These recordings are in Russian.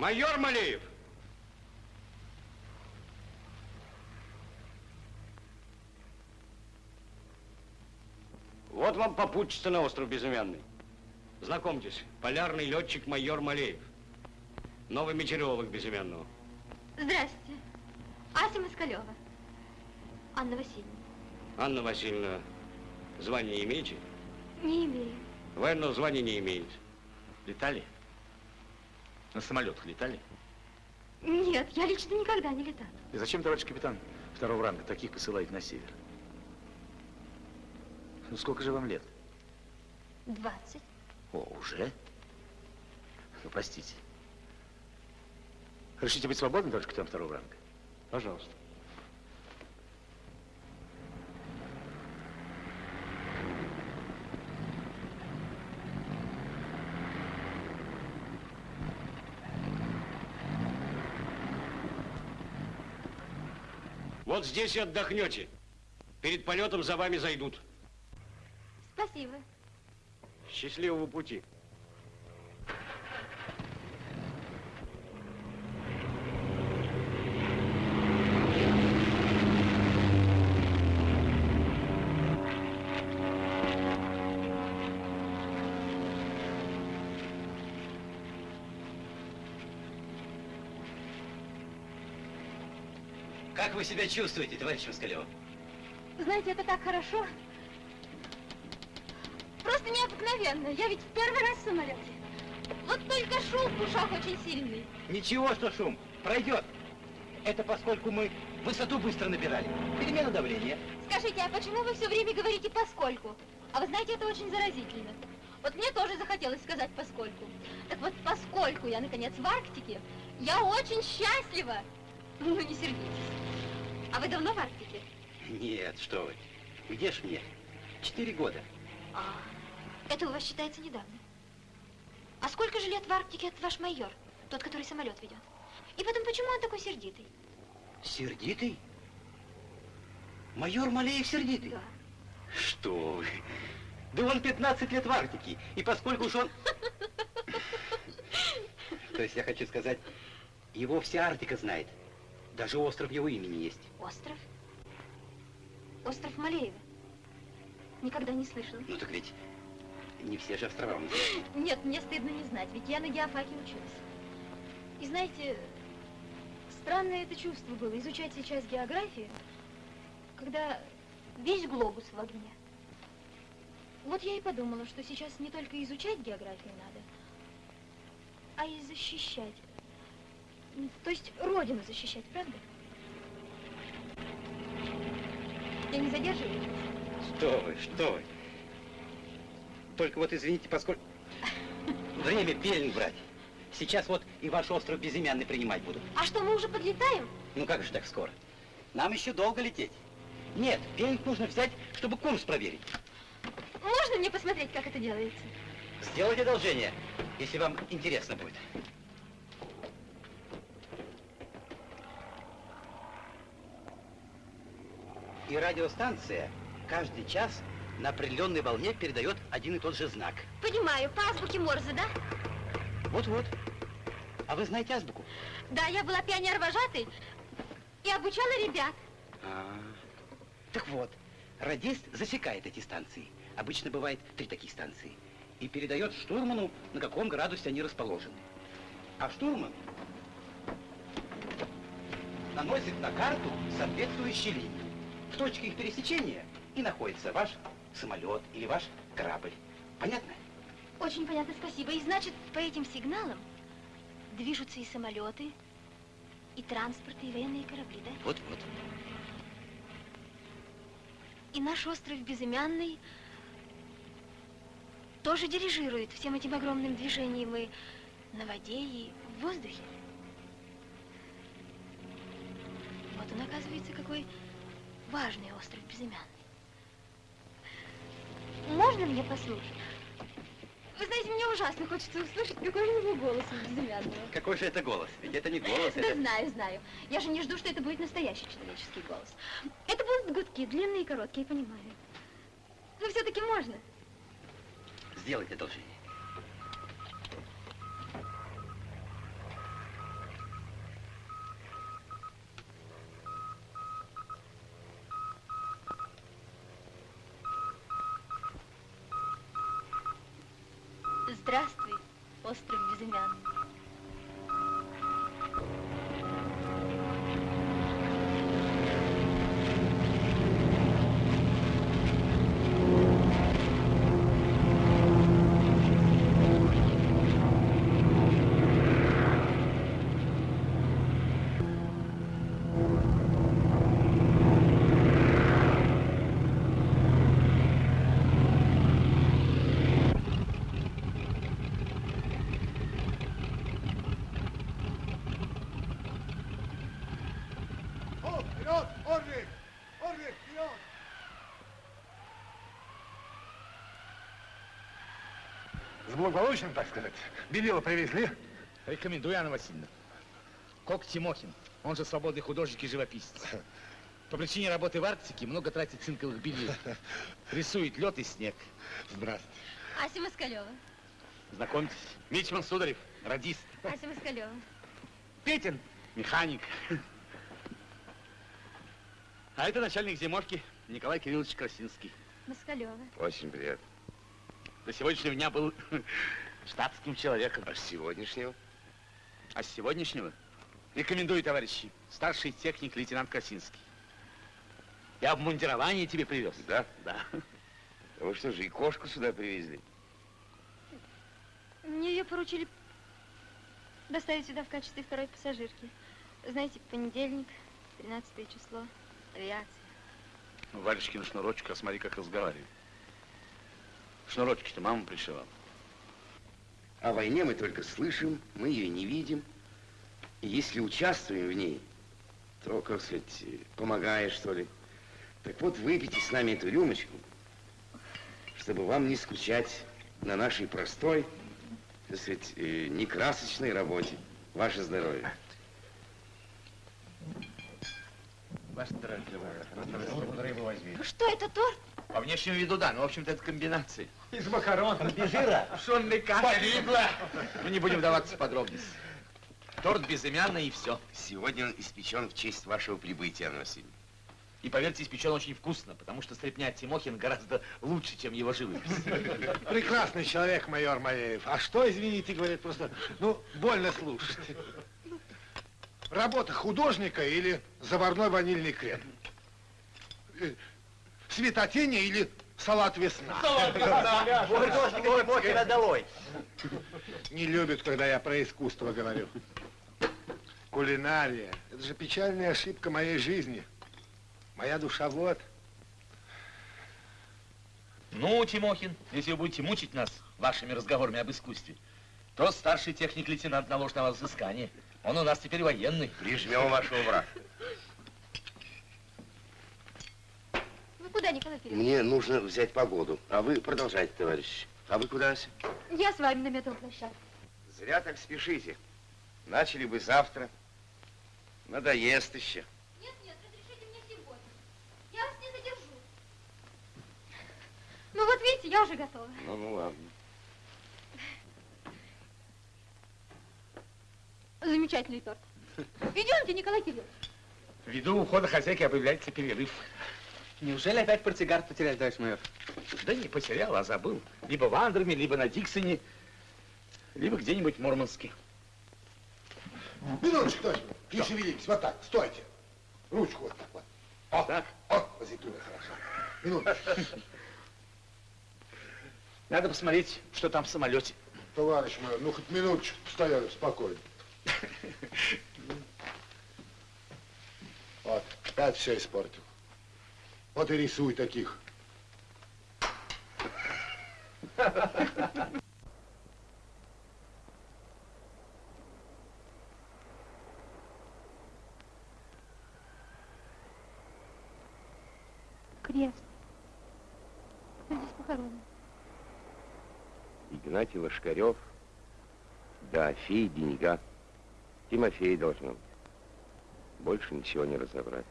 Майор Малеев! Вот вам попутчица на остров Безымянный. Знакомьтесь, полярный летчик майор Малеев. Новый метеоролог Безымянного. Здрасте. Ася Москалева. Анна Васильевна. Анна Васильевна, звание имеете? Не имею. Военного звания не имеете. Летали? На самолетах летали? Нет, я лично никогда не летала. И зачем, товарищ капитан, второго ранга таких посылать на север? Ну, сколько же вам лет? 20. О, уже? Ну, простите. Решите быть свободным, товарищ капитан второго ранга? Пожалуйста. Вот здесь и отдохнете. Перед полетом за вами зайдут. Спасибо. Счастливого пути. Вы себя чувствуете, товарищ Москалев? Знаете, это так хорошо. Просто необыкновенно. Я ведь в первый раз в самолете. Вот только шум в ушах очень сильный. Ничего, что шум. Пройдет. Это поскольку мы высоту быстро набирали. Перемена давления. Скажите, а почему вы все время говорите «поскольку»? А вы знаете, это очень заразительно. Вот мне тоже захотелось сказать «поскольку». Так вот, поскольку я, наконец, в Арктике, я очень счастлива. Ну, не сердитесь. А вы давно в Арктике? Нет, что вы. Где ж мне? Четыре года. А, это у вас считается недавно. А сколько же лет в Арктике этот ваш майор, тот, который самолет ведет? И потом, почему он такой сердитый? Сердитый? Майор Малеев сердитый? Да. Что вы? Да он 15 лет в Арктике. И поскольку уж он... То есть я хочу сказать, его вся Арктика знает. Даже остров его имени есть. Остров? Остров Малеева. Никогда не слышала. Ну так ведь не все же острова у нас. Нет, мне стыдно не знать, ведь я на геофаке училась. И знаете, странное это чувство было, изучать сейчас географию, когда весь глобус в огне. Вот я и подумала, что сейчас не только изучать географию надо, а и защищать. То есть родину защищать, правда? Я не задерживаю? Что вы, что вы? Только вот извините, поскольку... Время пелен брать. Сейчас вот и ваш остров безымянный принимать будут. А что, мы уже подлетаем? Ну как же так скоро? Нам еще долго лететь. Нет, пелинг нужно взять, чтобы курс проверить. Можно мне посмотреть, как это делается? Сделайте одолжение, если вам интересно будет. И радиостанция каждый час на определенной волне передает один и тот же знак. Понимаю, по азбуке Морзе, да? Вот-вот. А вы знаете азбуку? Да, я была пионер-вожатой и обучала ребят. А, так вот, радист засекает эти станции. Обычно бывает три таких станции. И передает штурману, на каком градусе они расположены. А штурман наносит на карту соответствующие линии. В точке их пересечения и находится ваш самолет или ваш корабль. Понятно? Очень понятно, спасибо. И значит, по этим сигналам движутся и самолеты, и транспорты, и военные корабли, да? Вот-вот. И наш остров Безымянный тоже дирижирует всем этим огромным движением и на воде, и в воздухе. Вот он, оказывается, какой важный остров Безымянный. Можно мне послушать? Вы знаете, мне ужасно хочется услышать, какой же у него голос Безымянного. Какой же это голос? Ведь это не голос, Да знаю, знаю. Я же не жду, что это будет настоящий человеческий голос. Это будут гудки, длинные и короткие, понимаю. Но все-таки можно. Сделайте одолжение. С благополучием, так сказать. Белила привезли. Рекомендую, Анна Васильевна. Кок Тимохин, он же свободный художник и живописец. По причине работы в Арктике много тратит цинковых белил. Рисует лед и снег. Здравствуйте. Ася Москалева. Знакомьтесь, Мичман Сударев, радист. Ася Москалева. Петин, механик. А это начальник зимовки Николай Кириллович Красинский. Москалева. Очень приятно. До сегодняшнего дня был штатским человеком. А с сегодняшнего? А с сегодняшнего рекомендую, товарищи, старший техник лейтенант Красинский. Я обмундирование тебе привез. Да? Да. А вы что же, и кошку сюда привезли? Мне ее поручили доставить сюда в качестве второй пассажирки. Знаете, понедельник, 13 число, авиация. Ну, Варежкин шнурочек, а смотри, как разговаривает. Шнурочки-то мама пришивала. О войне мы только слышим, мы ее не видим. И если участвуем в ней, то, как сказать, помогая, что ли. Так вот, выпейте с нами эту рюмочку, чтобы вам не скучать на нашей простой, так сказать, э, некрасочной работе. Ваше здоровье. Ваше здоровье. Рыбу возьми. Что это, торт? По внешнему виду, да, но, в общем-то, это комбинация. Из макарон. Пшенный каша. Мы не будем вдаваться в подробности. Торт безымянный и все. Сегодня он испечен в честь вашего прибытия, Анна Васильевна. И поверьте, испечен очень вкусно, потому что стрепня Тимохин гораздо лучше, чем его живопись. Прекрасный человек, майор Малеев. А что, извините, говорит, просто, ну, больно слушать. Работа художника или заварной ванильный крем? Светотени или салат весна? Художника Тимохина долой. Не любят, когда я про искусство говорю. Кулинария. Это же печальная ошибка моей жизни. Моя душа вот. Ну, Тимохин, если вы будете мучить нас вашими разговорами об искусстве, то старший техник-лейтенант наложит на вас взыскание. Он у нас теперь военный. Прижмем вашего врага. Куда, Николай Кириллович? Мне нужно взять погоду, а вы продолжайте, товарищ. А вы куда, Ася? Я с вами на металлплощадке. Зря так спешите. Начали бы завтра. Надоест еще. Нет, нет, разрешите мне сегодня. Я вас не задержу. Ну вот видите, я уже готова. Ну, ну ладно. Замечательный торт? Идемте, Николай Кириллович. Ввиду ухода хозяйки объявляется перерыв. Неужели опять портсигар потеряли, товарищ майор? Да не потерял, а забыл. Либо в Андерме, либо на Диксоне, либо где-нибудь в Мурманске. Минуточку, товарищ. Не шевелитесь. Вот так, стойте. Ручку вот так вот. О, Так. О, позитивно, хорошо. Минуточку. Надо посмотреть, что там в самолете. Товарищ мой, ну хоть минуточку стояли спокойно. Вот, опять все испортил. Вот и рисуй таких. Крест. Здесь похоронен? Игнатий Лошкарев, да, Афей, деньга. Тимофей должно быть. Больше ничего не разобрать.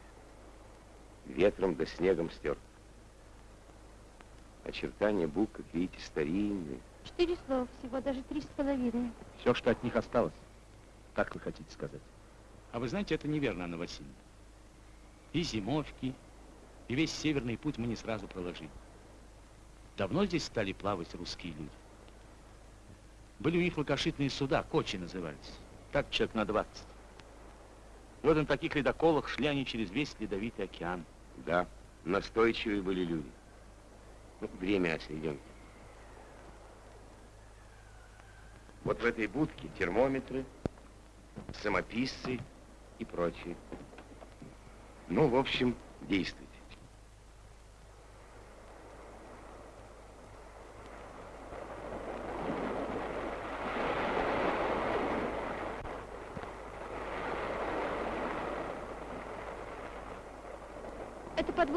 Ветром да снегом стер. Очертания букв, как видите, старинные. Четыре слова всего, даже три с половиной. Все, что от них осталось. Так вы хотите сказать? А вы знаете, это неверно, Анна Васильевна. И зимовки, и весь северный путь мы не сразу проложили. Давно здесь стали плавать русские люди. Были у них лакошитные суда, кочи назывались. Так человек на 20. И вот на таких ледоколах шли они через весь ледовитый океан. Да, настойчивые были люди. Ну, время идемте. Вот в этой будке термометры, самописцы и прочее. Ну, в общем, действуйте.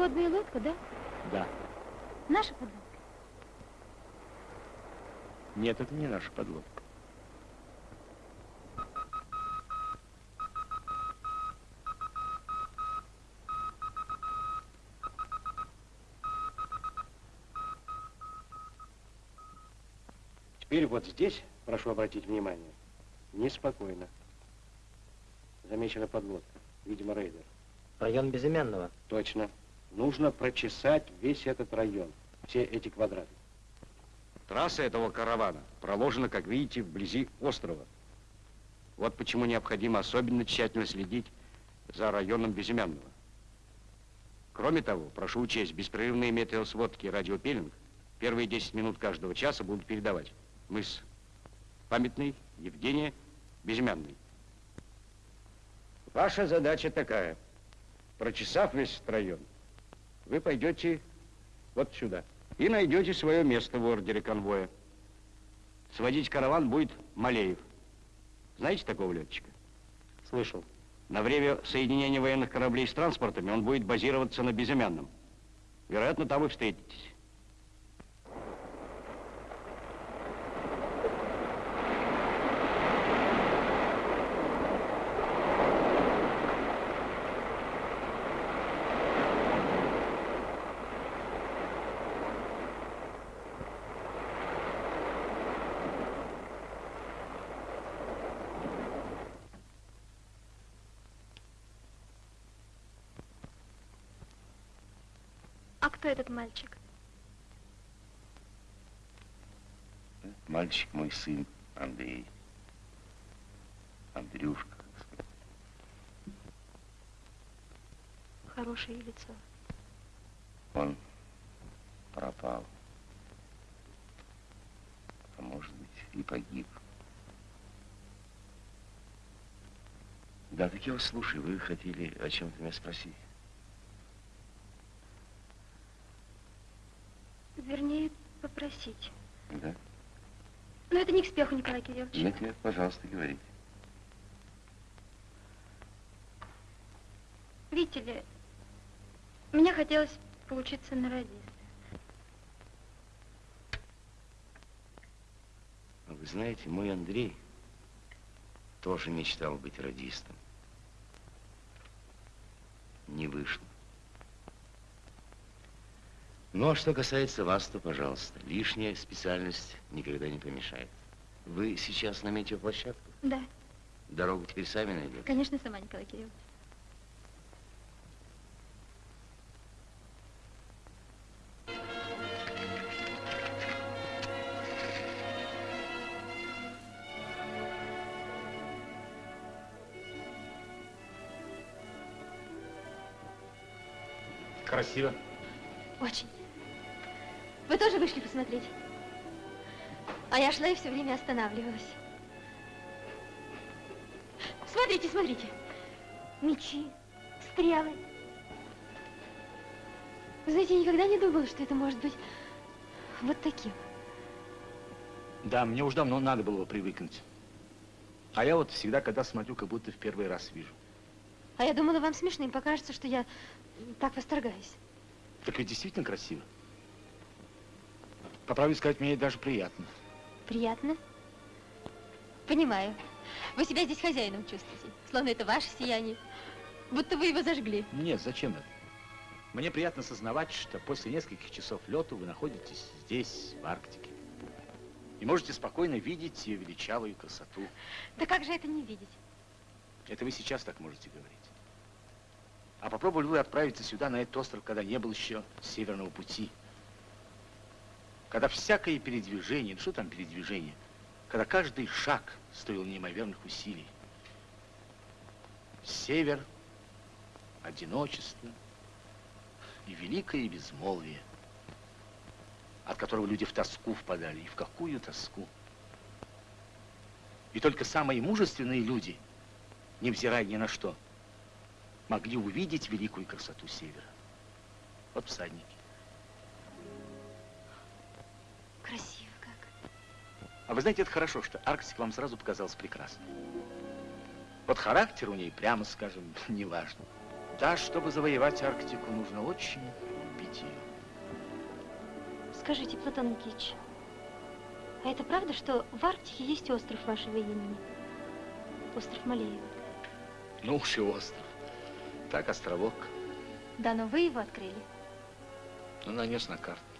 Подводная лодка, да? Да. Наша подводка? Нет, это не наша подлодка. Теперь вот здесь, прошу обратить внимание, неспокойно. Замечена подлодка, видимо, рейдер. Район Безымянного. Точно. Нужно прочесать весь этот район, все эти квадраты. Трасса этого каравана проложена, как видите, вблизи острова. Вот почему необходимо особенно тщательно следить за районом Безымянного. Кроме того, прошу учесть, беспрерывные метеосводки и радиопеллинг первые 10 минут каждого часа будут передавать. Мыс Памятный, Евгения, Безымянный. Ваша задача такая. Прочесав весь этот район, вы пойдете вот сюда и найдете свое место в ордере конвоя. Сводить караван будет Малеев. Знаете такого летчика? Слышал. На время соединения военных кораблей с транспортами он будет базироваться на Безымянном. Вероятно, там и встретитесь. А кто этот мальчик? Мальчик мой сын, Андрей. Андрюшка. Хорошее лицо. Он пропал. А может быть, и погиб. Да, так я вас слушаю. Вы хотели о чем-то меня спросить. Вернее, попросить. Да? Но это не к спеху, Николай Кириллович. Нет, нет, пожалуйста, говорите. Видите ли, мне хотелось поучиться на радиста. А Вы знаете, мой Андрей тоже мечтал быть радистом. Не вышло. Ну, а что касается вас, то, пожалуйста, лишняя специальность никогда не помешает. Вы сейчас на метеоплощадке? Да. Дорогу теперь сами найдем? Конечно, сама, Николай Кириллович. Красиво. Очень. Вы тоже вышли посмотреть? А я шла и все время останавливалась. Смотрите, смотрите. Мечи, стрелы. Вы знаете, я никогда не думала, что это может быть вот таким. Да, мне уж давно надо было привыкнуть. А я вот всегда, когда смотрю, как будто в первый раз вижу. А я думала, вам смешным покажется, что я так восторгаюсь. Так ведь действительно красиво. По правде сказать, мне даже приятно. Приятно? Понимаю. Вы себя здесь хозяином чувствуете, словно это ваше сияние, будто вы его зажгли. Нет, зачем это? Мне приятно сознавать, что после нескольких часов лету вы находитесь здесь, в Арктике. И можете спокойно видеть ее величавую красоту. Да как же это не видеть? Это вы сейчас так можете говорить. А попробовали вы отправиться сюда, на этот остров, когда не было еще Северного пути. Когда всякое передвижение, ну что там передвижение, когда каждый шаг стоил неимоверных усилий. Север, одиночество и великое безмолвие, от которого люди в тоску впадали. И в какую тоску? И только самые мужественные люди, невзирая ни на что, могли увидеть великую красоту севера. Вот всадники. Красиво как. А вы знаете, это хорошо, что Арктика вам сразу показалась прекрасной. Вот характер у ней, прямо скажем, не важно. Да, чтобы завоевать Арктику, нужно очень любить ее. Скажите, Платон Никитич, а это правда, что в Арктике есть остров вашего имени? Остров Малеева. Ну уж и остров. Так, островок. Да, но вы его открыли. Ну, нанес на карту.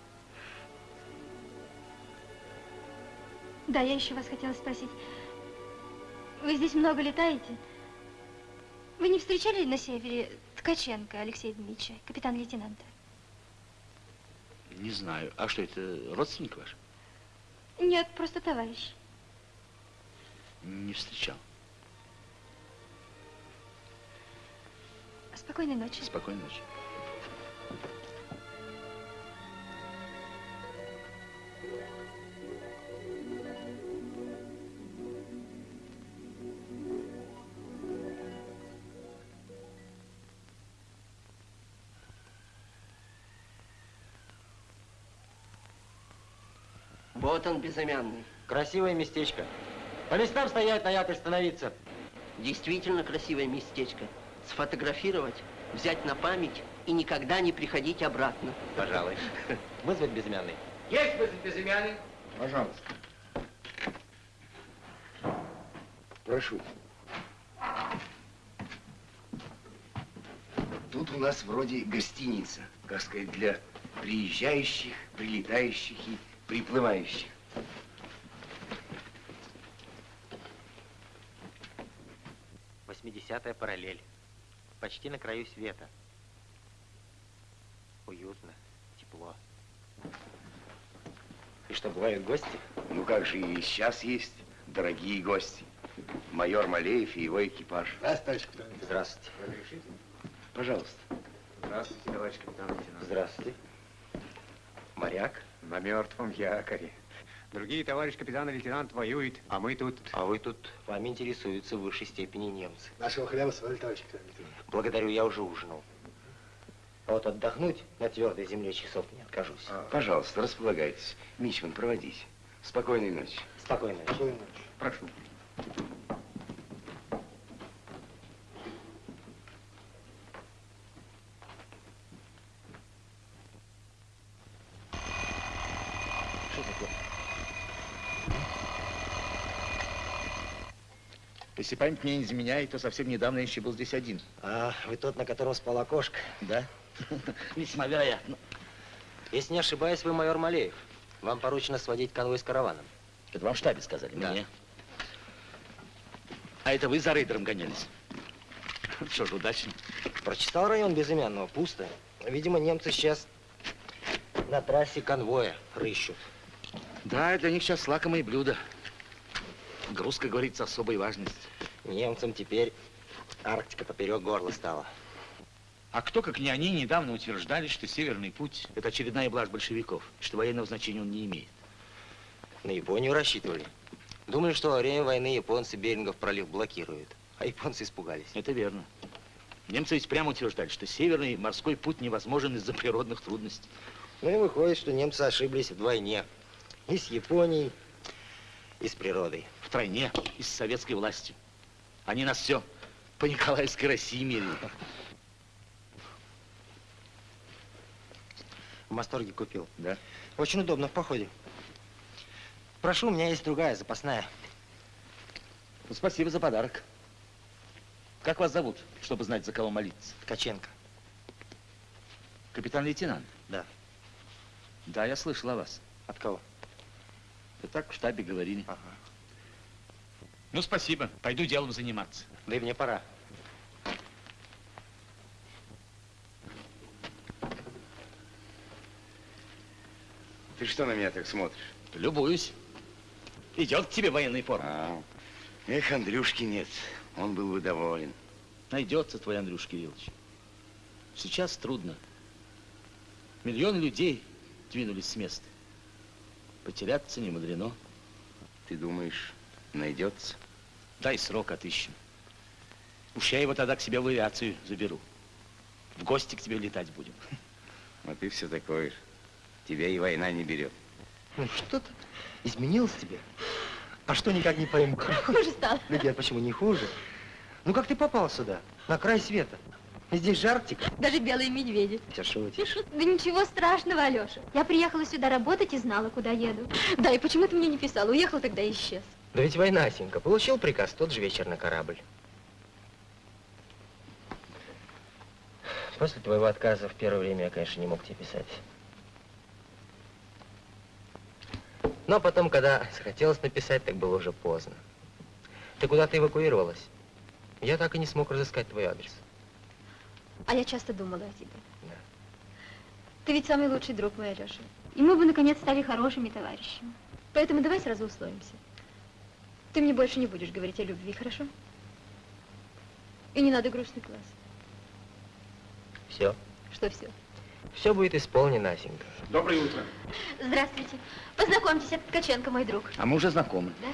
Да, я еще вас хотела спросить. Вы здесь много летаете? Вы не встречали на севере Ткаченко Алексея Дмитриевича, капитан-лейтенанта? Не знаю. А что, это родственник ваш? Нет, просто товарищ. Не встречал. Спокойной ночи. Спокойной ночи. Вот он, безымянный. Красивое местечко. По местам стоять, на якорь становиться. Действительно красивое местечко. Сфотографировать, взять на память и никогда не приходить обратно. Пожалуй. Вызвать безымянный. Есть вызвать безымянный? Пожалуйста. Прошу. Тут у нас вроде гостиница, как сказать, для приезжающих, прилетающих и приплывающих. Восьмидесятая параллель. Почти на краю света. Уютно, тепло. И что, бывают гости? Ну как же, и сейчас есть дорогие гости. Майор Малеев и его экипаж. Здравствуйте, капитан. Здравствуйте. Пожалуйста. Здравствуйте, товарищ капитан лейтенант. Здравствуйте. Моряк? На мертвом якоре. Другие товарищ капитан лейтенант воюют, а мы тут... А вы тут, вами интересуются в высшей степени немцы. Нашего хлеба свалили, товарищ капитан. Благодарю, я уже ужинал. А вот отдохнуть на твердой земле часов не откажусь. Пожалуйста, располагайтесь. Мичман, проводите. Спокойной ночи. Спокойной ночи. Спокойной ночи. Прошу. Если память мне не изменяет, то совсем недавно я еще был здесь один. А, вы тот, на котором спала кошка? Да? Весьма вероятно. Если не ошибаюсь, вы майор Малеев. Вам поручено сводить конвой с караваном. Это вам в штабе сказали, Да. мне. А это вы за рейдером гонялись? Что ж, удачно. Прочитал район безымянного, пусто. Видимо, немцы сейчас на трассе конвоя рыщут. Да, для них сейчас лакомое блюдо. Груз, как говорится, особой важности. Немцам теперь Арктика поперек горла стала. А кто, как не они, недавно утверждали, что Северный путь – это очередная блажь большевиков, что военного значения он не имеет. На Японию рассчитывали. Думали, что во время войны японцы Берингов пролив блокируют. А японцы испугались. Это верно. Немцы ведь прямо утверждали, что Северный морской путь невозможен из-за природных трудностей. Ну и выходит, что немцы ошиблись вдвойне. И с Японией, и с природой. Втройне, и с советской властью. Они нас все по Николаевской России мерили. В Масторге купил. Да? Очень удобно в походе. Прошу, у меня есть другая, запасная. Ну, спасибо за подарок. Как вас зовут, чтобы знать, за кого молиться? Ткаченко. Капитан-лейтенант? Да. Да, я слышал о вас. От кого? Да так в штабе говорили. Ага. Ну, спасибо. Пойду делом заниматься. Да и мне пора. Ты что на меня так смотришь? Любуюсь. Идет к тебе военный форма. А, эх, Андрюшки нет. Он был бы доволен. Найдется твой Андрюш Кириллович. Сейчас трудно. Миллион людей двинулись с места. Потеряться не мудрено. Ты думаешь, найдется? Дай срок отыщем. Уж я его тогда к себе в авиацию заберу. В гости к тебе летать будем. А ты все такое же. Тебя и война не берет. Ну что-то изменилось тебе? А что никак не пойму? Хуже стало. Люди, а почему не хуже? Ну как ты попал сюда? На край света. Здесь же Арктика. Даже белые медведи. Все шутишь. Да ничего страшного, Алеша. Я приехала сюда работать и знала, куда еду. Да, и почему ты мне не писал? Уехал тогда и исчез. Да ведь война, Сенька. Получил приказ тот же вечер на корабль. После твоего отказа в первое время я, конечно, не мог тебе писать. Но потом, когда захотелось написать, так было уже поздно. Ты куда-то эвакуировалась. Я так и не смог разыскать твой адрес. А я часто думала о тебе. Да. Ты ведь самый лучший друг мой, Алеша. И мы бы, наконец, стали хорошими товарищами. Поэтому давай сразу условимся. Ты мне больше не будешь говорить о любви, хорошо? И не надо грустный глаз. Все. Что все? Все будет исполнено, Асенька. Доброе утро. Здравствуйте. Познакомьтесь, это Ткаченко, мой друг. А мы уже знакомы. Да?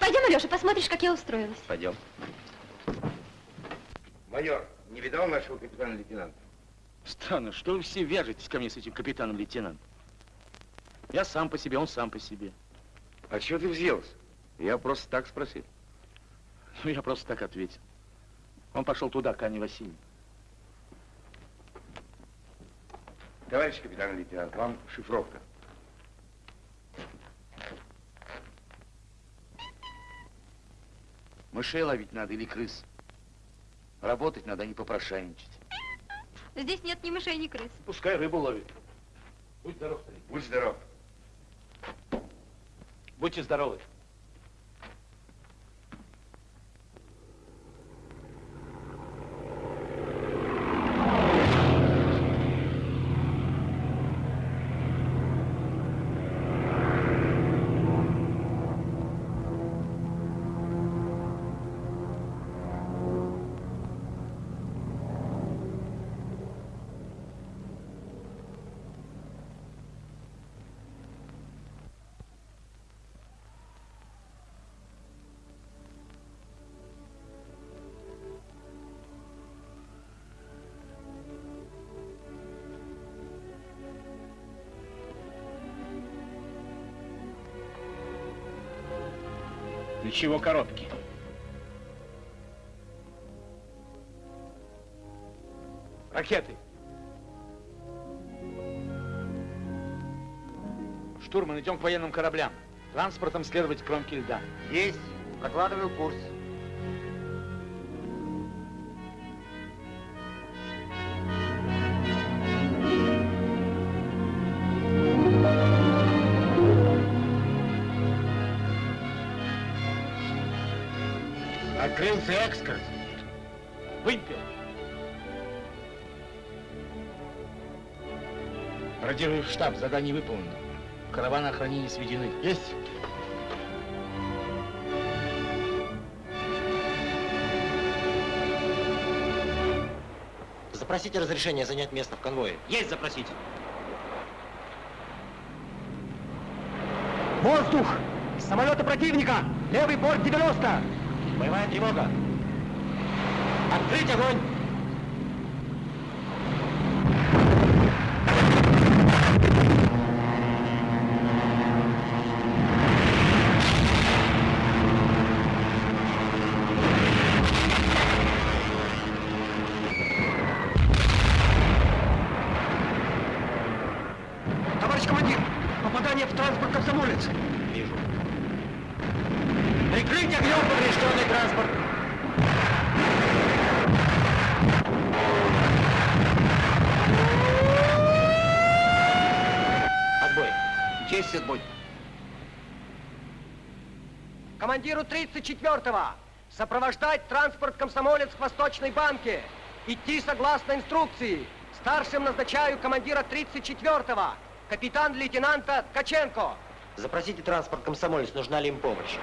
Пойдем, Алеша, посмотришь, как я устроилась. Пойдем. Майор, не видал нашего капитана-лейтенанта? Странно, что вы все вяжетесь ко мне с этим капитаном-лейтенантом? Я сам по себе, он сам по себе. А чего ты взялся? Я просто так спросил. Ну, я просто так ответил. Он пошел туда, к Анне Васильевне. Товарищ капитан-лейтенант, вам шифровка. Мышей ловить надо или крыс. Работать надо, а не попрошайничать. Здесь нет ни мышей, ни крыс. Пускай рыбу ловит. Будь здоров, старик. Будь здоров. Будьте здоровы. Для чего коробки? Ракеты. Штурман, идем к военным кораблям. Транспортом следовать к кромке льда. Есть. Прокладываю курс. Открылся экскурс. Выпил. Радируй в штаб, задание выполнено. Караваны охранения сведены. Есть. Запросите разрешение занять место в конвое. Есть запросить. Воздух! Самолеты противника! Левый борт 90! Боевая тревога! Открыть огонь! Товарищ командир, попадание в транспорт комсомолец. Вижу. Прикрыть огнем поврежденный транспорт! Отбой. Есть отбой. Командиру 34-го сопровождать транспорт комсомолец к Восточной банке. Идти согласно инструкции. Старшим назначаю командира 34-го, капитан-лейтенанта Ткаченко. Запросите транспорт комсомолец, нужна ли им помощь.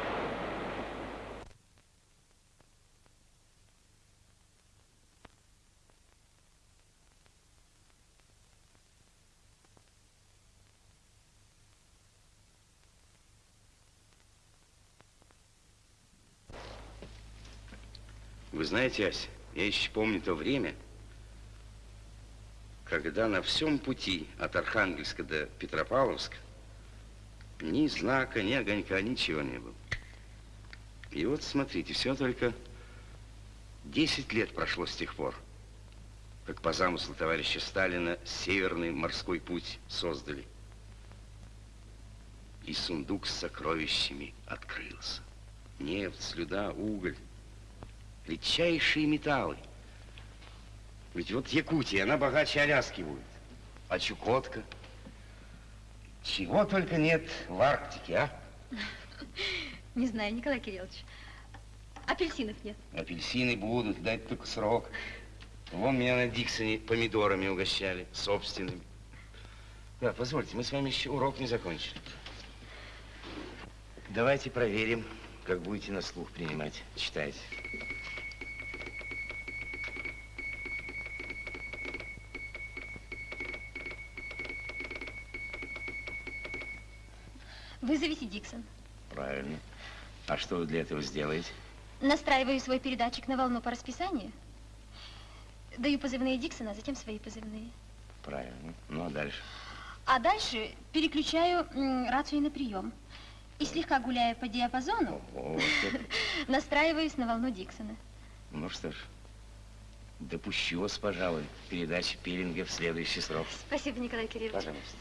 Вы знаете, Ася, я еще помню то время, когда на всем пути от Архангельска до Петропавловска ни знака, ни огонька, ничего не было. И вот смотрите, все только 10 лет прошло с тех пор, как по замыслу товарища Сталина Северный морской путь создали. И сундук с сокровищами открылся. Нефть, слюда, уголь, редчайшие металлы. Ведь вот Якутия, она богаче Аляски будет. А Чукотка? Чего только нет в Арктике, а? Не знаю, Николай Кириллович. Апельсинов нет. Апельсины будут, дать только срок. Вон меня на Диксоне помидорами угощали, собственными. Да, позвольте, мы с вами еще урок не закончили. Давайте проверим, как будете на слух принимать. Читайте. Вызовите Диксон. Правильно. А что вы для этого сделаете? Настраиваю свой передатчик на волну по расписанию. Даю позывные Диксона, а затем свои позывные. Правильно. Ну, а дальше? А дальше переключаю рацию на прием. И слегка гуляя по диапазону, настраиваюсь на волну Диксона. Ну что ж, допущу вас, пожалуй, к передаче пилинга в следующий срок. Спасибо, Николай Кириллович. Пожалуйста.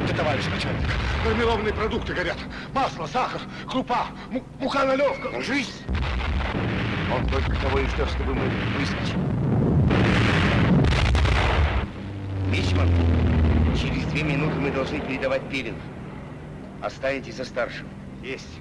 Да, товарищ начальник, мармелованные продукты горят. Масло, сахар, крупа, му- мука налевка. Ложись! Он только того и ждет, чтобы мы выскочили. Мичман, через две минуты мы должны передавать пилинг. Останетесь за старшим. Есть.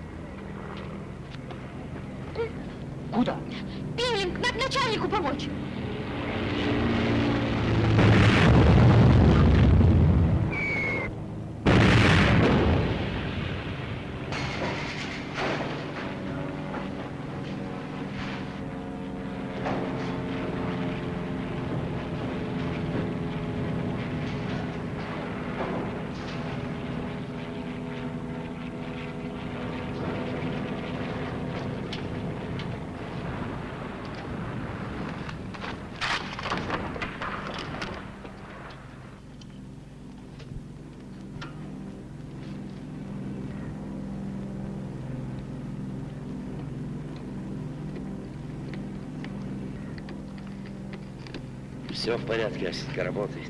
Все в порядке, Асенька работает.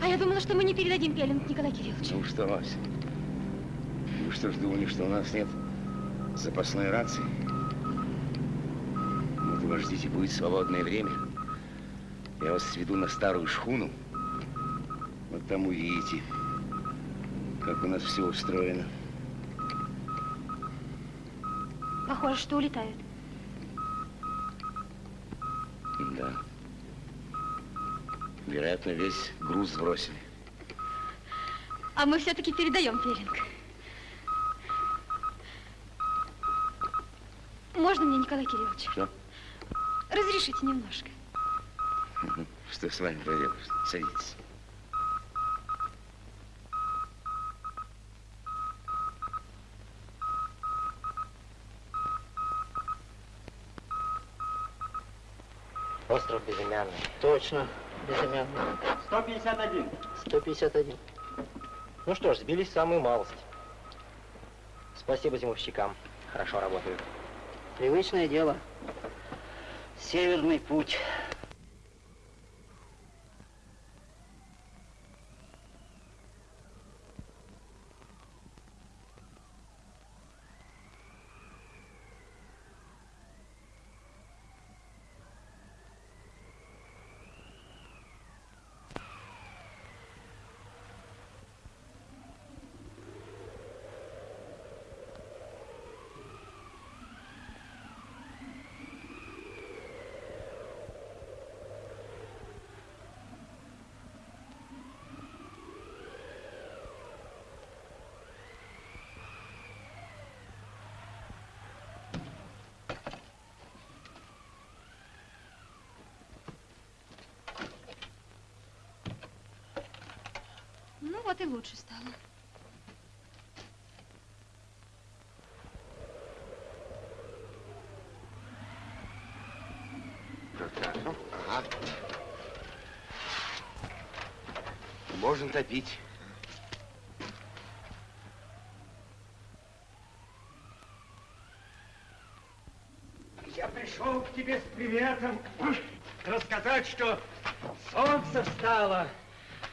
А я думала, что мы не передадим пеленг Николай Кириллович. Ну что, Ася? Вы что ж думали, что у нас нет запасной рации? Вот вы ждите, будет свободное время. Я вас сведу на старую шхуну. Вот там увидите, как у нас все устроено. Похоже, что улетают. Да. Вероятно, весь груз сбросили. А мы все-таки передаем пеленг. Можно мне, Николай Кириллович? Что? Разрешите немножко. Что с вами проделаешь? Садитесь. Остров Безымянный. Точно, безымянный. 151. 151. Ну что ж, сбились в самую малость. Спасибо зимовщикам. Хорошо работают. Привычное дело. Северный путь. Ну вот и лучше стало. Ага. Можно топить. Я пришел к тебе с приветом рассказать, что солнце встало,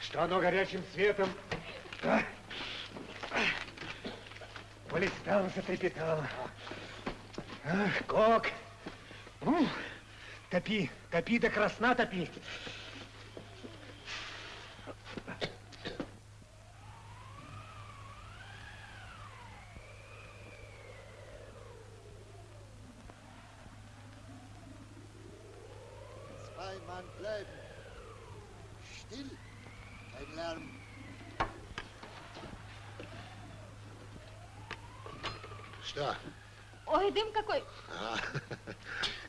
что оно горячим светом полистало, затрепетало. Ах, Кок, ну, топи, топи до красна топи. Дым какой. А,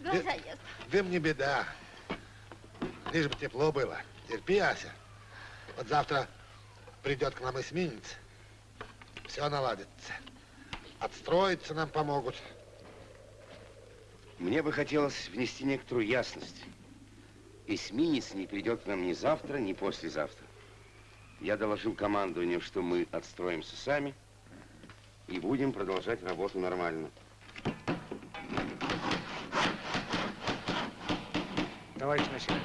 Глаза ест. дым не беда. Лишь бы тепло было. Терпи, Ася. Вот завтра придет к нам эсминец. Все наладится. Отстроиться нам помогут. Мне бы хотелось внести некоторую ясность. Эсминец не придет к нам ни завтра, ни послезавтра. Я доложил командованию, что мы отстроимся сами и будем продолжать работу нормально. Товарищ начальник,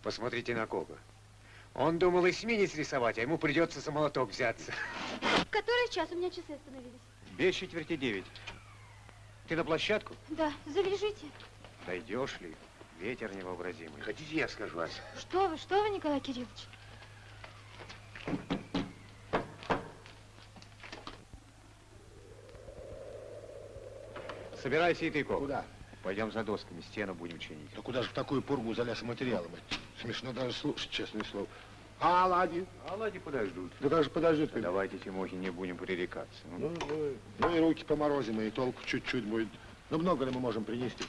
посмотрите на Кока. Он думал эсминец рисовать, а ему придется за молоток взяться. Который час у меня часы остановились? Без четверти девять. Ты на площадку? Да, завяжите. Дойдешь ли? Ветер невообразимый. Хотите, я скажу, Ася? Что вы, что вы, Николай Кириллович? Собирайся и ты, Кок. Куда? Пойдем за досками, стену будем чинить. Да куда же в такую пургу за лесоматериалом идти? Смешно даже слушать, честное слово. А оладьи? А лади подождут. Да как же подождет? как- Давайте, Тимохи, не будем пререкаться. Ну, ну, ну и руки поморозим, и толку чуть-чуть будет. Ну, много ли мы можем принести?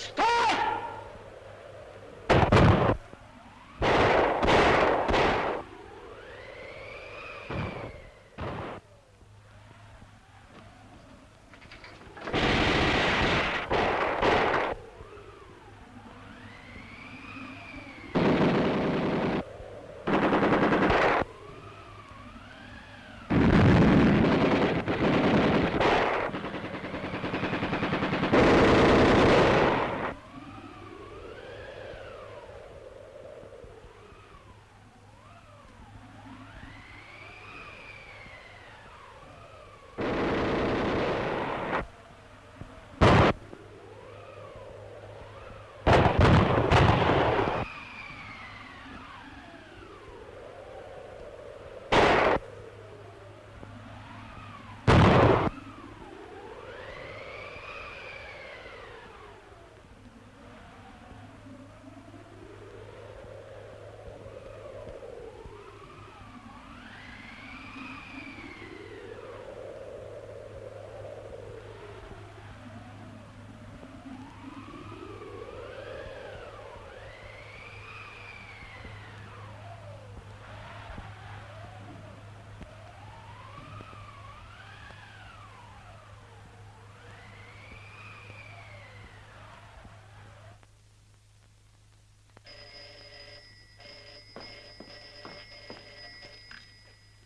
Stop!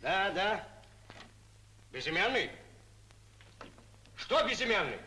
Да, да. Безымянный? Что безымянный?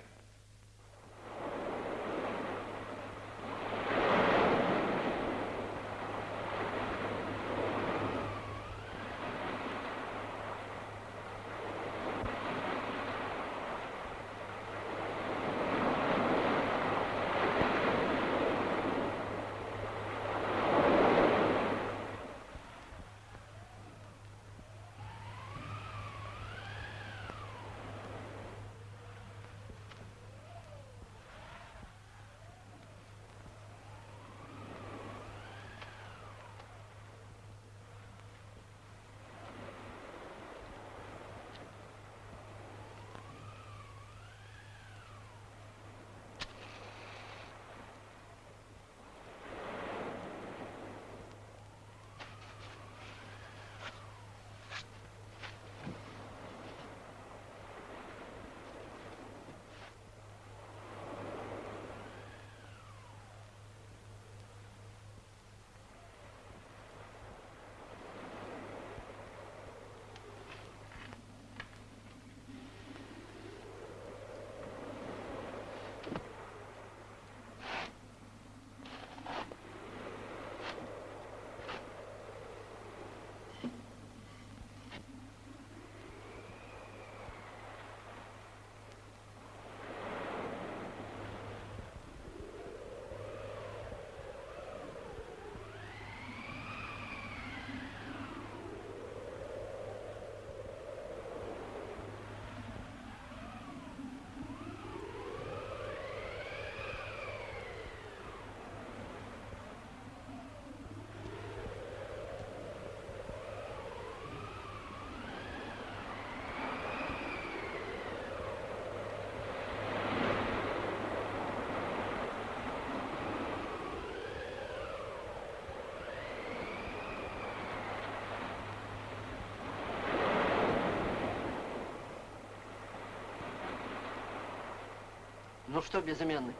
Ну что, безымянный?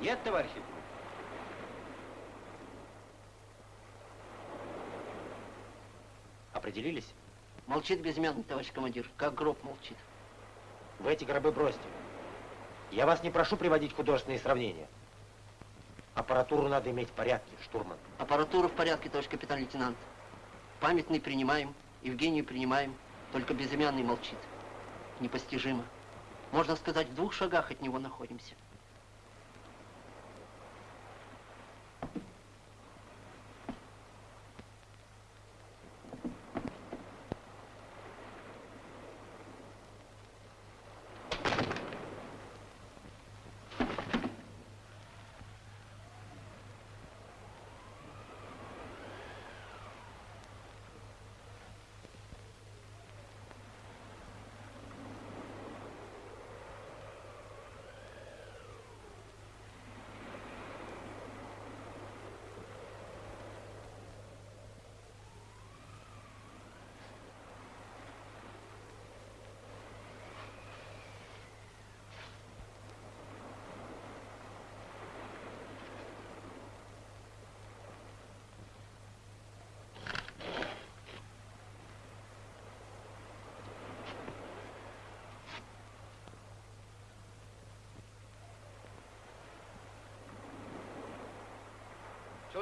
Нет, товарищ. Определились? Молчит безымянный, товарищ командир, как гроб молчит. Вы эти гробы бросьте. Я вас не прошу приводить художественные сравнения. Аппаратуру надо иметь в порядке, штурман. Аппаратура в порядке, товарищ капитан-лейтенант. Памятный принимаем, Евгению принимаем, только безымянный молчит. Непостижимо. Можно сказать, в двух шагах от него находимся.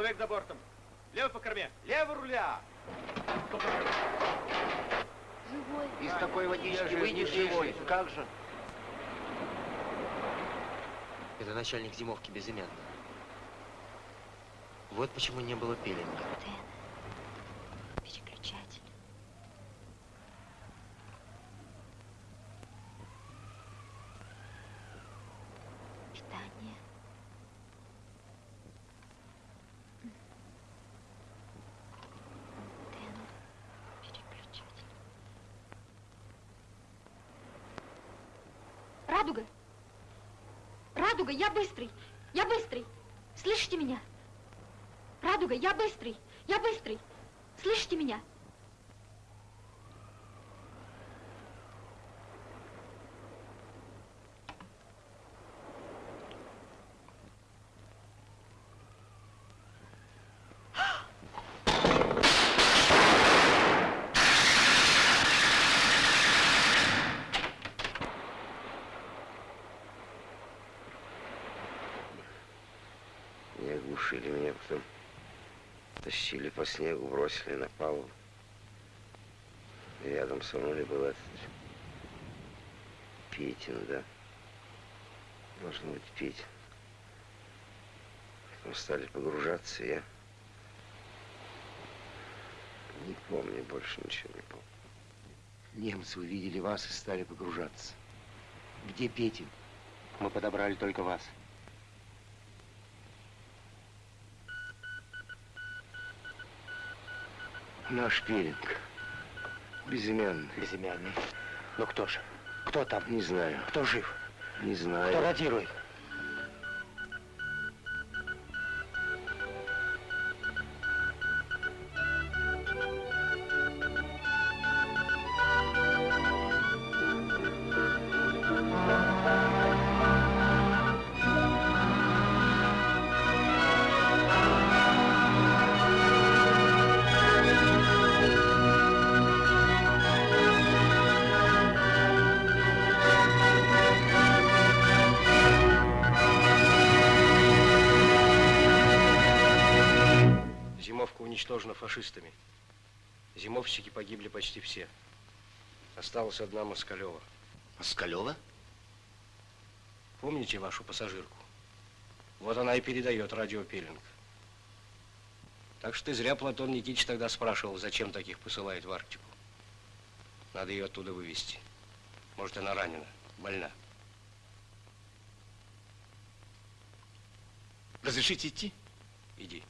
Человек за бортом. Лево по корме. Лево руля. Живой. Из такой водички выйдешь живой. Как же? Это начальник зимовки безымянный. Вот почему не было пилинга. Антенна. Радуга, я быстрый! Я быстрый! Слышите меня? Радуга, я быстрый! Я быстрый! Слышите меня? Не оглушили меня, потом тащили по снегу, бросили на палубу. Рядом со мной был этот Петин, да? Должно быть Петин. Потом стали погружаться, я не помню, больше ничего не помню. Немцы увидели вас и стали погружаться. Где Петин? Мы подобрали только вас. Наш пилинг. Безымянный. Безымянный. Ну кто же? Кто там? Не знаю. Кто жив? Не знаю. Кто радирует? Фашистами. Зимовщики погибли почти все. Осталась одна Москалева. Москалева? Помните вашу пассажирку? Вот она и передает радиопилинг. Так что ты зря Платон Никитич тогда спрашивал, зачем таких посылает в Арктику. Надо ее оттуда вывести. Может, она ранена, больна. Разрешите идти? Иди.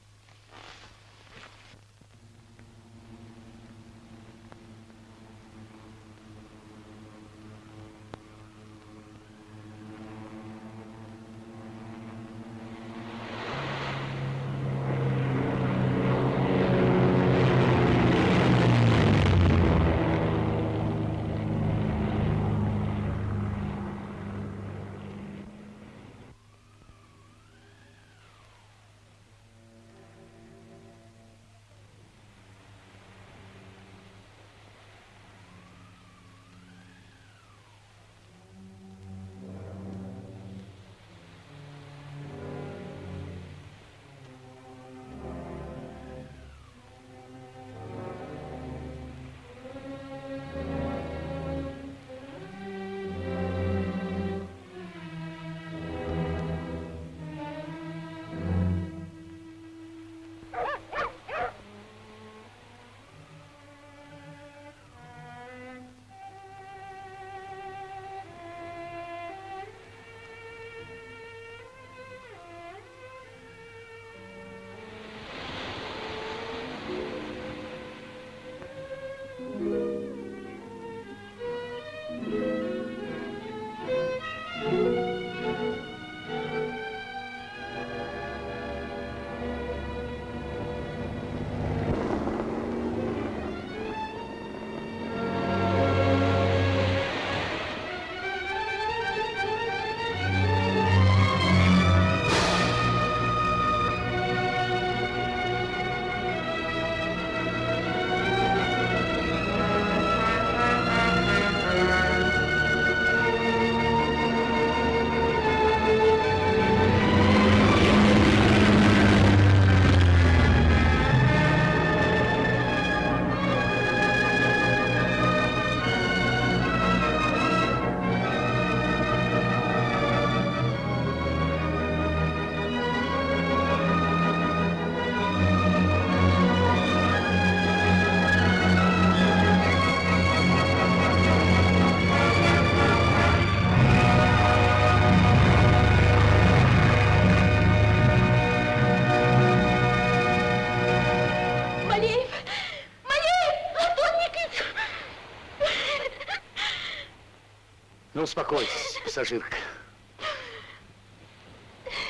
Успокойтесь, пассажирка.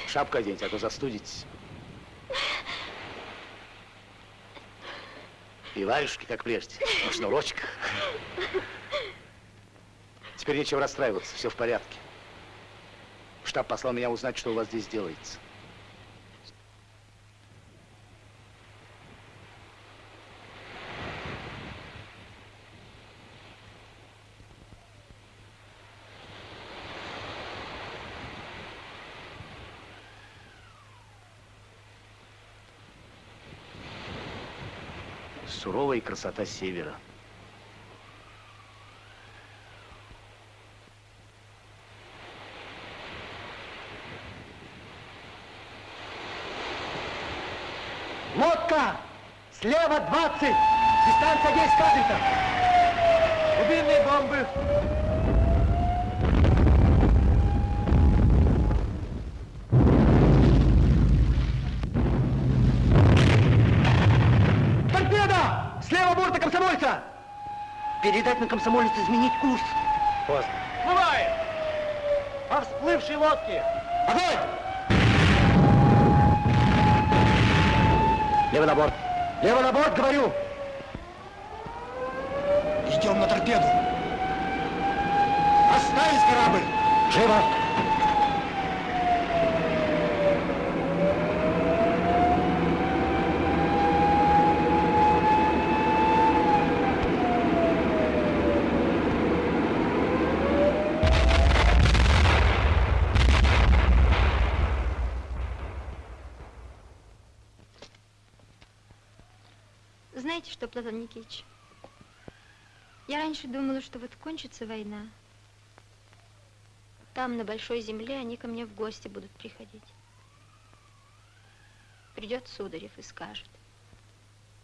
Шапку оденьте, а то застудитесь. И варежки, как прежде, на шнурочках. Теперь нечего расстраиваться, все в порядке. Штаб послал меня узнать, что у вас здесь делается. Суровая красота севера. Лодка! Слева 20! Дистанция 10 кадритов! Глубинные бомбы! Комсомольца! Передать на комсомолец изменить курс. Поздно. Всплывает! По всплывшей лодке! Огонь! Лево на борт. Лево на борт, говорю! Идем на торпеду. Оставить корабль! Живо! Знаете что, Платон Никитич? Я раньше думала, что вот кончится война. Там, на большой земле, они ко мне в гости будут приходить. Придет Сударев и скажет,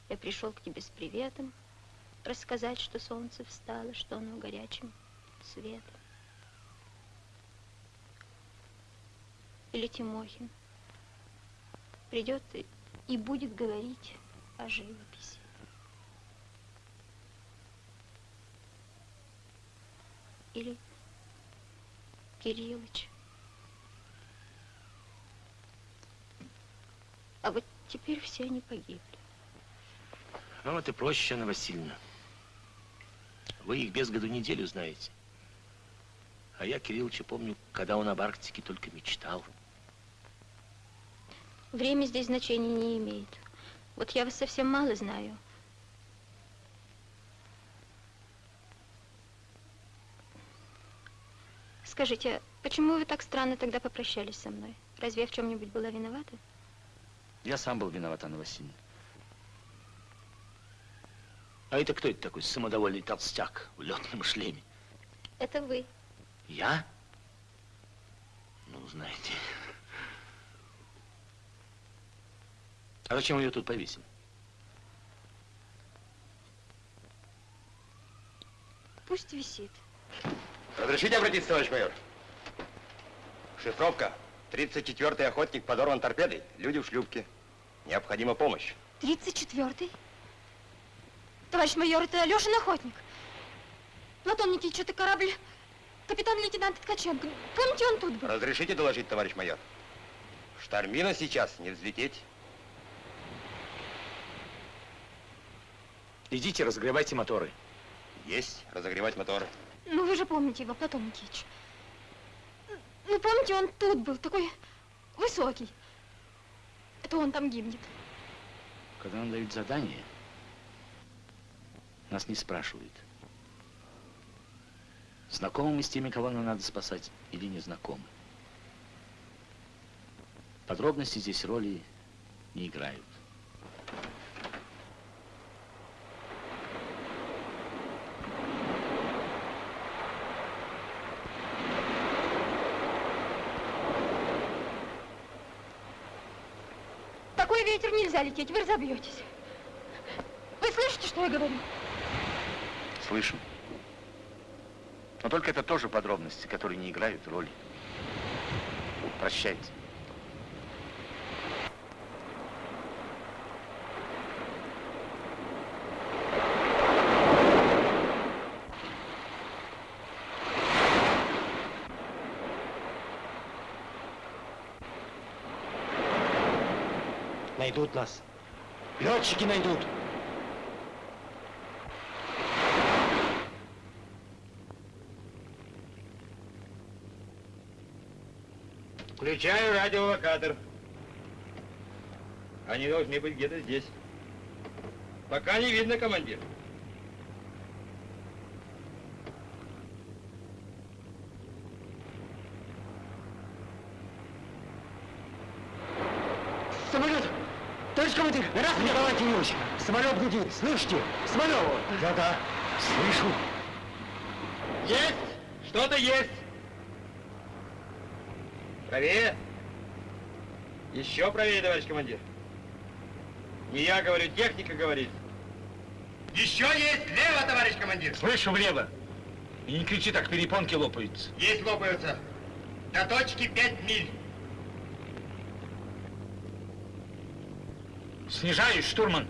я пришел к тебе с приветом, рассказать, что солнце встало, что оно горячим светом. Или Тимохин придет и, и будет говорить о живописи. Или Кириллыч. А вот теперь все они погибли. Ну, это проще, Анна Васильевна. Вы их без году неделю знаете. А я Кирилловича помню, когда он об Арктике только мечтал. Время здесь значения не имеет. Вот я вас совсем мало знаю. Скажите, почему вы так странно тогда попрощались со мной? Разве я в чем-нибудь была виновата? Я сам был виноват, Анна Васильевна. А это кто это такой самодовольный толстяк в летном шлеме? Это вы. Я? Ну, знаете. А зачем ее тут повесили? Пусть висит. Разрешите обратиться, товарищ майор? Шифровка. 34-й охотник подорван торпедой. Люди в шлюпке. Необходима помощь. 34-й? Товарищ майор, это Алешин охотник. Платон Никитич, это корабль капитан-лейтенант Ткаченко. Помните, он тут был? Разрешите доложить, товарищ майор? Штормина сейчас не взлететь. Идите, разогревайте моторы. Есть. Разогревать моторы. Ну, вы же помните его, Платон Никитич. Ну, помните, он тут был, такой высокий. Это он там гибнет. Когда нам дают задание, нас не спрашивают, знакомы мы с теми, кого нам надо спасать, или не знакомы. Подробности здесь роли не играют. Такой ветер нельзя лететь, вы разобьетесь. Вы слышите, что я говорю? Слышим. Но только это тоже подробности, которые не играют роли. Прощайте. Найдут нас. Летчики найдут. Включаю радиолокатор. Они должны быть где-то здесь. Пока не видно, командир. Самолет! Командир! Раз, Николай Кириллович! Самолет гудит! Слышите? Самолет! Да-да, слышу. Есть! Что-то есть! Правее! Еще правее, товарищ командир. Не я говорю, техника говорит. Еще есть влево, товарищ командир. Слышу влево. И не кричи так, перепонки лопаются. Есть лопаются. До точки 5 миль. Снижаюсь, штурман.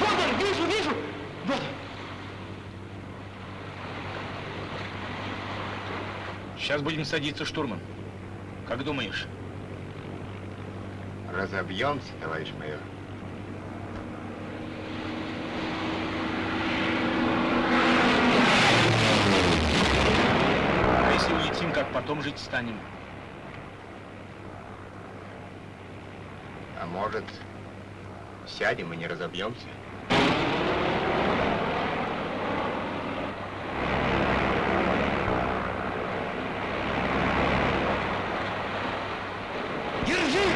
Вот! Вижу, вижу! Вот! Сейчас будем садиться, штурман. Как думаешь? Разобьемся, товарищ майор. А если улетим, как потом жить станем? А может, сядем и не разобьемся? Держи!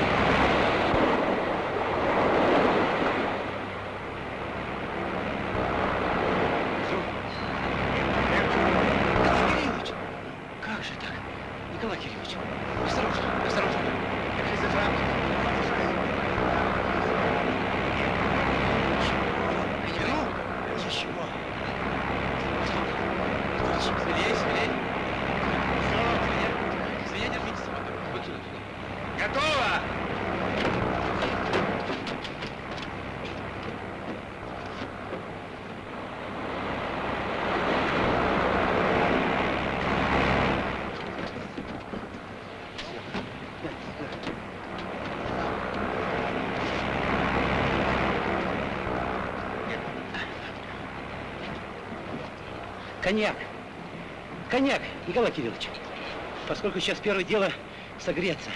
Николай Кириллович! Как же так? Николай Кириллович, осторожно, осторожно. Держи за Ничего, ничего. Смелее, смелее. Все, смелее, держитесь. Вот сюда, сюда. Готово! Коньяк. Коньяк, Николай Кириллович. Поскольку сейчас первое дело согреться.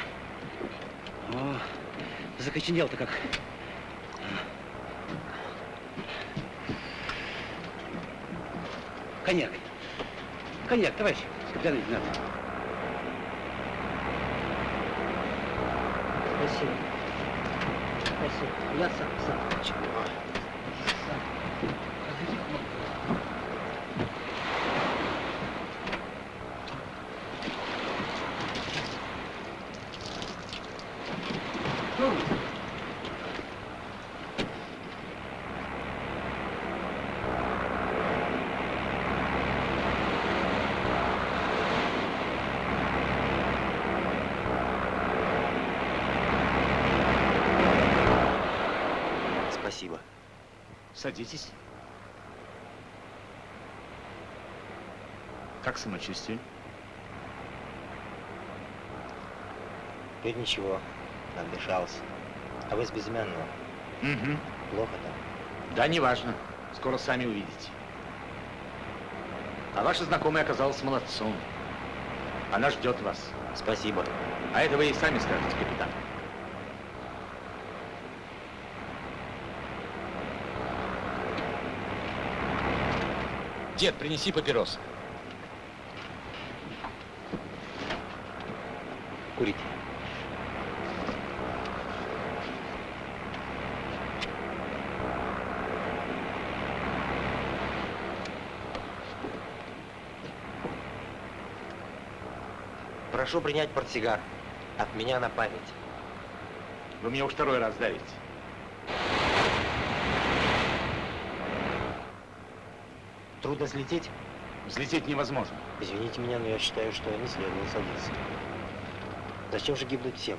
О, закоченел-то как. Коньяк. Коньяк, товарищ капитан лейтенант. Спасибо. Спасибо. Я сам, сам. Чего? Сам. Спасибо. Садитесь. Как самочувствие? Теперь ничего, отдышался. А вы с безымянного? Угу. Плохо там? Да, неважно. Скоро сами увидите. А ваша знакомая оказалась молодцом. Она ждет вас. Спасибо. А это вы и сами скажете, капитан. Дед, принеси папирос. Курите. Прошу принять портсигар. От меня на память. Вы мне уж второй раз давите. Трудно взлететь? Взлететь невозможно. Извините меня, но я считаю, что не следовало садиться. Зачем же гибнуть всем?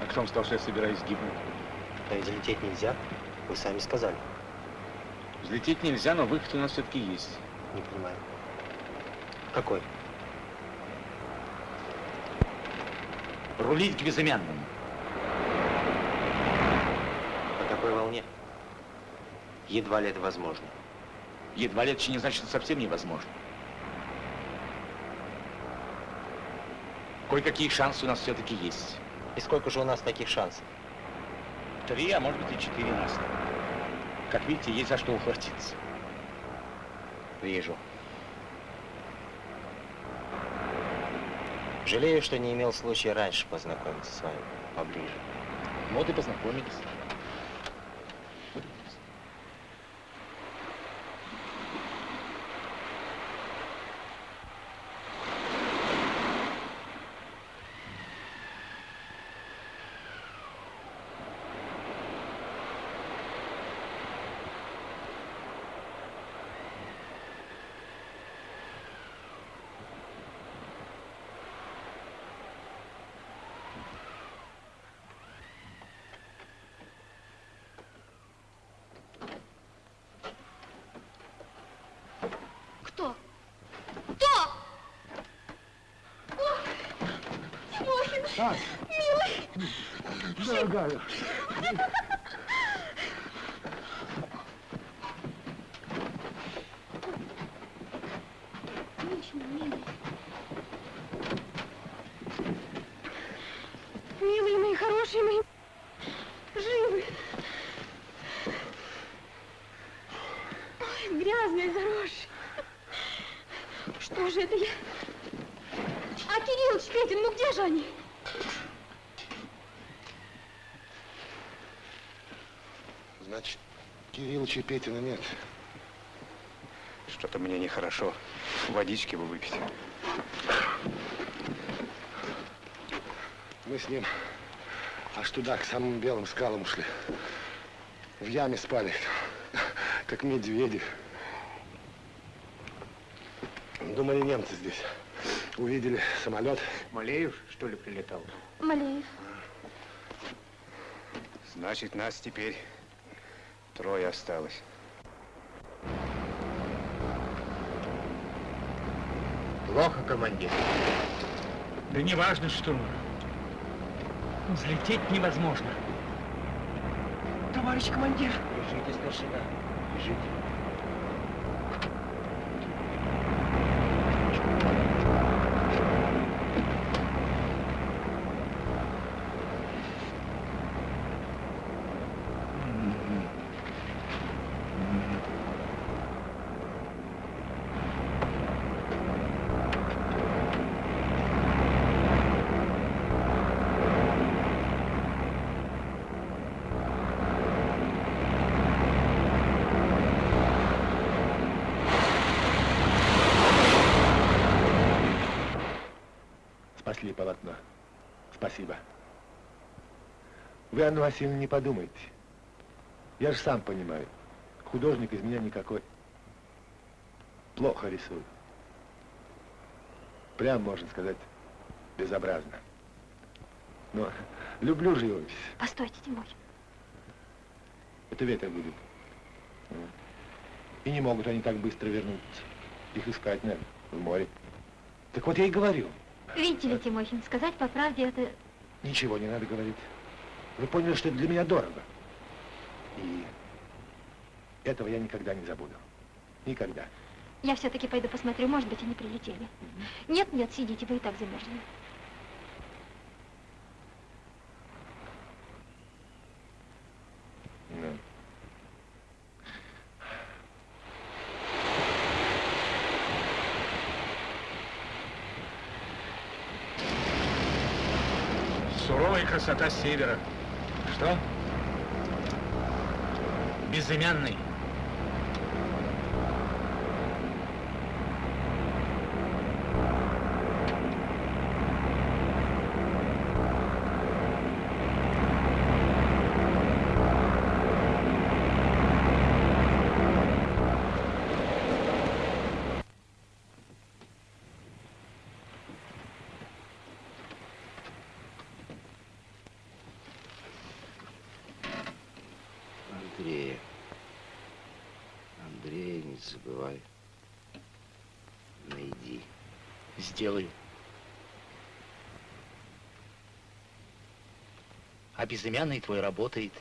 А кто вам сказал, что я собираюсь гибнуть? Да ведь взлететь нельзя. Вы сами сказали. Взлететь нельзя, но выход у нас все-таки есть. Не понимаю. Какой? Рулить к безымянному. На такой волне? Едва ли это возможно. Едва еще не значит, совсем невозможно. Кое-какие шансы у нас все-таки есть. И сколько же у нас таких шансов? Три, а может быть и четыре нас. Как видите, есть за что ухватиться. Вижу. Жалею, что не имел случая раньше познакомиться с вами поближе. Вот и познакомились. Кто? Кто? Ох, Тимохин, милый. Дорогая. Очень милый. Милые мои, хорошие мои, живы. Ой, грязные, заросшие. Что же это я? А Кириллыч, Петин, ну где же они? Значит, Кириллыча и Петина нет. Что-то мне нехорошо. Водички бы выпить. Мы с ним аж туда, к самым белым скалам ушли. В яме спали, как медведи. Думали, немцы здесь. Увидели самолет. Малеев, что ли, прилетал? Малеев. Значит, нас теперь трое осталось. Плохо, командир. Да не важно, штурман. Взлететь невозможно. Товарищ командир. Лежите, старшина. Лежите. Спасли полотно. Спасибо. Вы, Анна Васильевна, не подумайте. Я же сам понимаю. Художник из меня никакой. Плохо рисую. Прям, можно сказать, безобразно. Но люблю живопись. Постойте, Тимохин. Это ветер будет. И не могут они так быстро вернуться. Их искать надо в море. Так вот я и говорю. Видите ли, Тимохин, сказать по правде это... Ничего не надо говорить. Вы поняли, что это для меня дорого. И этого я никогда не забуду. Никогда. Я все-таки пойду посмотрю, может быть, они прилетели. Нет, нет, сидите, вы и так замерзли. Ну. Суровая красота севера. Что? Безымянный. Сделаю. А безымянный твой работает.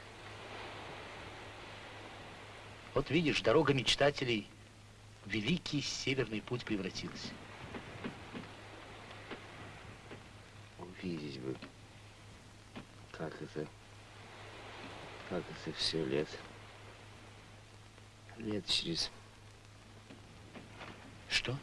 Вот видишь, дорога мечтателей в великий северный путь превратилась. Увидеть бы, как это, как это все лет, лет через... Что?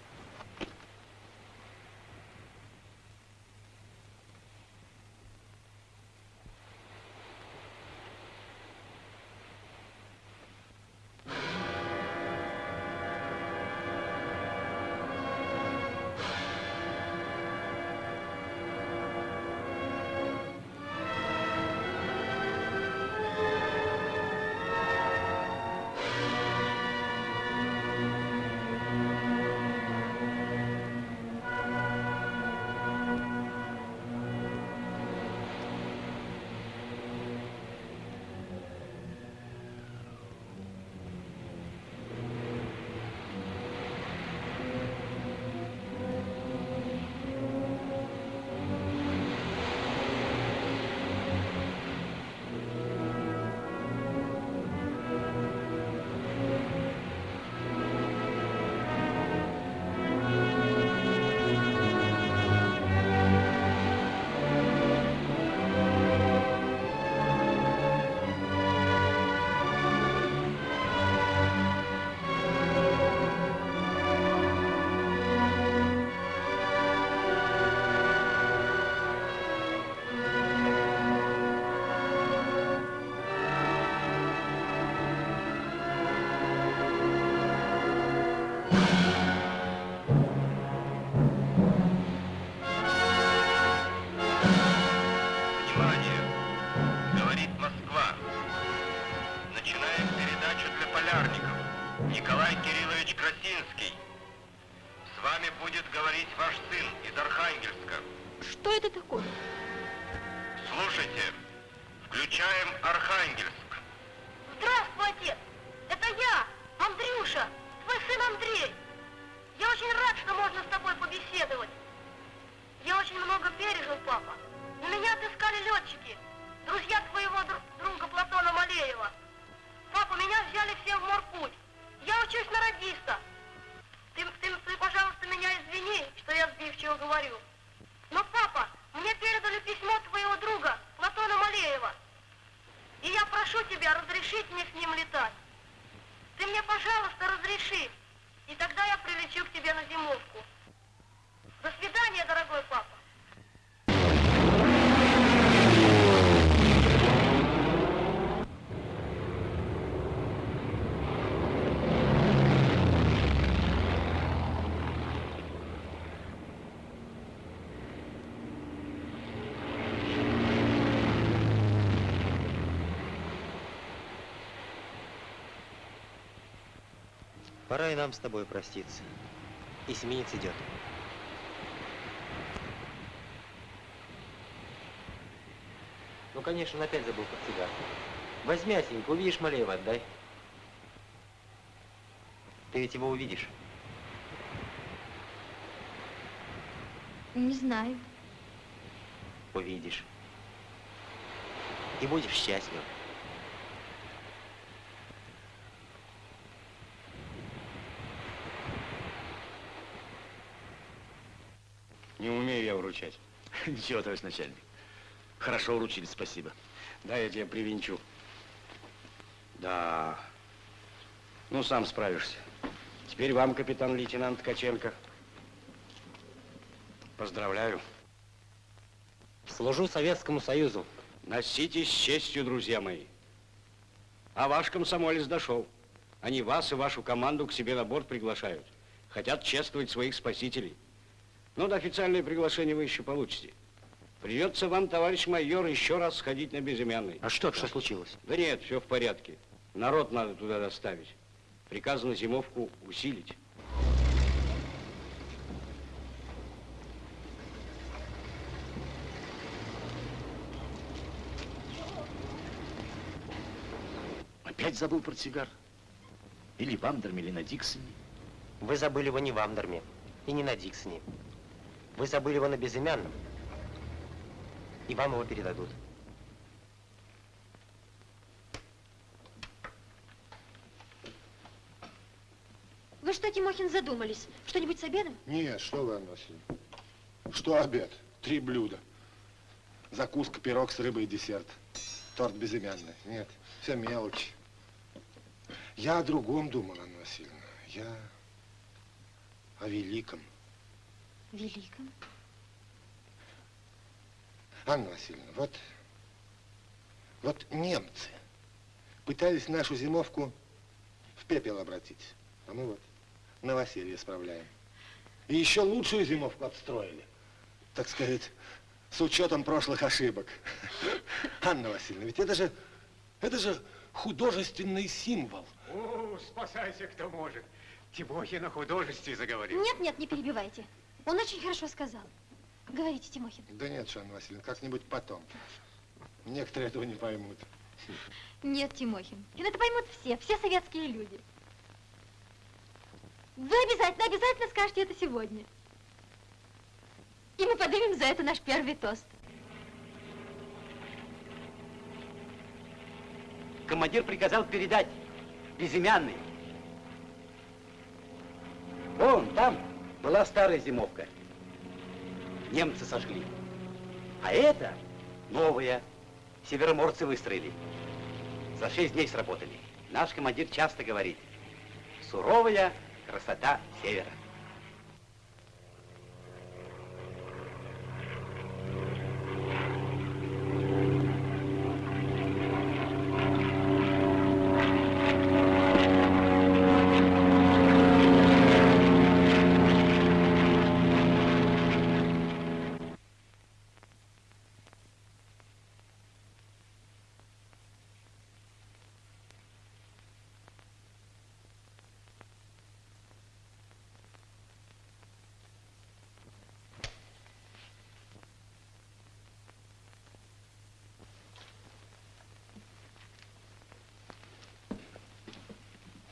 Пора и нам с тобой проститься. Эсминец идет. Ну, конечно, он опять забыл портсигар. Возьми, Осенька, увидишь Малеева, отдай. Ты ведь его увидишь. Не знаю. Увидишь. И будешь счастлив. Не умею я вручать. Ничего, товарищ начальник. Хорошо уручили, спасибо. Да, я тебя привинчу. Да. Ну, сам справишься. Теперь вам, капитан-лейтенант Ткаченко. Поздравляю. Служу Советскому Союзу. Носитесь с честью, друзья мои. А ваш комсомолец дошел. Они вас и вашу команду к себе на борт приглашают. Хотят чествовать своих спасителей. Но до официальное приглашение вы еще получите. Придется вам, товарищ майор, еще раз сходить на безымянный. А что, что случилось? Да нет, все в порядке. Народ надо туда доставить. Приказано зимовку усилить. Опять забыл портсигар? Или в Андерме, или на Диксоне? Вы забыли его не в Амдерме и не на Диксоне. Вы забыли его на безымянном. И вам его передадут. Вы что, Тимохин, задумались? Что-нибудь с обедом? Нет, что вы, Анна Васильевна. Что обед? Три блюда. Закуска, пирог с рыбой и десерт. Торт безымянный. Нет, все мелочи. Я о другом думал, Анна Васильевна. Я о великом. Великом? Анна Васильевна, вот, вот немцы пытались нашу зимовку в пепел обратить. А мы вот новоселье справляем. И еще лучшую зимовку отстроили. Так сказать, с учетом прошлых ошибок. Анна Васильевна, ведь это же, это же художественный символ. О, спасайся, кто может. Тимохин о художестве заговорил. Нет, нет, не перебивайте. Он очень хорошо сказал. Говорите, Тимохин. Да нет, Анна Васильевна, как-нибудь потом. Некоторые этого не поймут. Нет, Тимохин. Это поймут все, все советские люди. Вы обязательно, обязательно скажете это сегодня. И мы поднимем за это наш первый тост. Командир приказал передать безымянный. Вон там была старая зимовка. Немцы сожгли. А это новая. Североморцы выстроили. За шесть дней сработали. Наш командир часто говорит, суровая красота севера.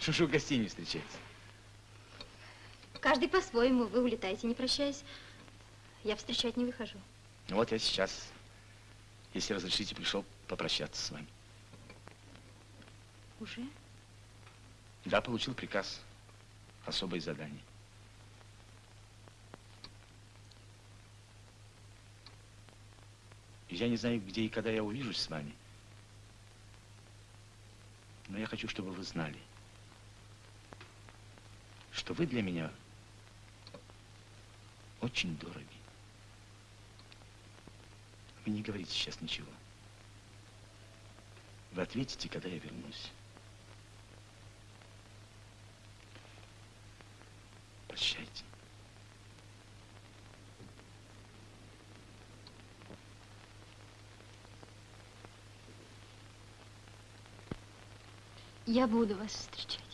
Вы в гостинице встречаетесь? Каждый по-своему. Вы улетаете, не прощаясь. Я встречать не выхожу. Ну вот я сейчас, если разрешите, пришел попрощаться с вами. Уже? Да, получил приказ. Особое задание. Я не знаю, где и когда я увижусь с вами. Но я хочу, чтобы вы знали, что вы для меня очень дороги. Вы не говорите сейчас ничего. Вы ответите, когда я вернусь. Прощайте. Я буду вас встречать.